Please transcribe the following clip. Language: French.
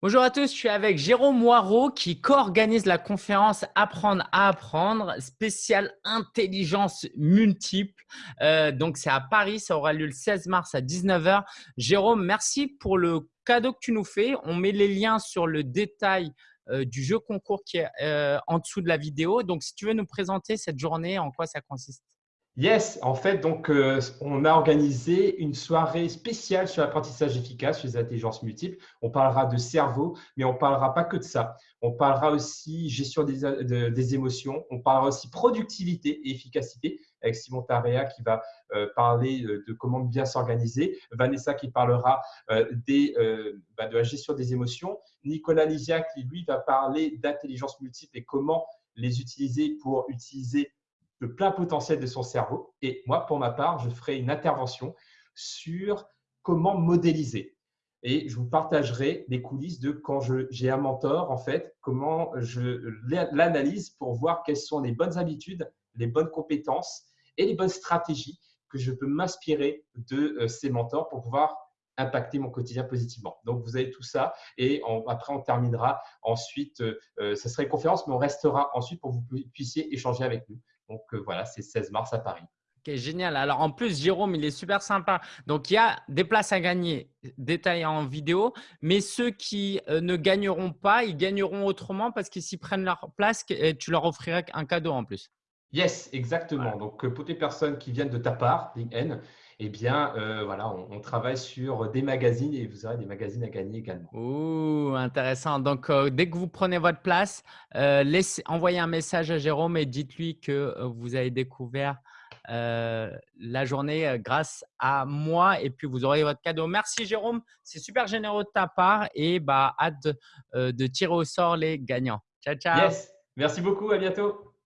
Bonjour à tous, je suis avec Jérôme Moirot qui co-organise la conférence Apprendre à apprendre, spéciale intelligence multiple. Euh, donc, c'est à Paris, ça aura lieu le 16 mars à 19h. Jérôme, merci pour le cadeau que tu nous fais. On met les liens sur le détail euh, du jeu concours qui est euh, en dessous de la vidéo. Donc, si tu veux nous présenter cette journée, en quoi ça consiste? Yes, en fait, donc, euh, on a organisé une soirée spéciale sur l'apprentissage efficace, sur les intelligences multiples. On parlera de cerveau, mais on ne parlera pas que de ça. On parlera aussi gestion des, émotions, on parlera aussi productivité et efficacité avec Simon Tarea qui va euh, parler de comment bien s'organiser, Vanessa qui parlera euh, des, bah, de la gestion des émotions, Nicolas Lisia qui, lui, va parler d'intelligence multiple et comment les utiliser pour utiliser le plein potentiel de son cerveau. Et moi, pour ma part, je ferai une intervention sur comment modéliser. Et je vous partagerai les coulisses de quand j'ai un mentor, en fait, comment je l'analyse pour voir quelles sont les bonnes habitudes, les bonnes compétences et les bonnes stratégies que je peux m'inspirer de euh, ces mentors pour pouvoir impacter mon quotidien positivement. Donc, vous avez tout ça et après, on terminera ensuite, ce euh, euh, sera une conférence, mais on restera ensuite pour que vous puissiez échanger avec nous. Donc euh, voilà, c'est 16 mars à Paris. Ok, génial. Alors en plus, Jérôme, il est super sympa. Donc il y a des places à gagner détaillées en vidéo, mais ceux qui euh, ne gagneront pas, ils gagneront autrement parce qu'ils s'y prennent leur place et tu leur offriras un cadeau en plus. Yes, exactement. Donc euh, pour les personnes qui viennent de ta part, LinkedIn, eh bien, euh, voilà, on, travaille sur des magazines et vous aurez des magazines à gagner également. Ouh, intéressant. Donc, euh, dès que vous prenez votre place, euh, laissez, envoyez un message à Jérôme et dites-lui que vous avez découvert la journée grâce à moi et puis vous aurez votre cadeau. Merci Jérôme, c'est super généreux de ta part et bah, hâte de, de tirer au sort les gagnants. Ciao, ciao. Yes, merci beaucoup, à bientôt.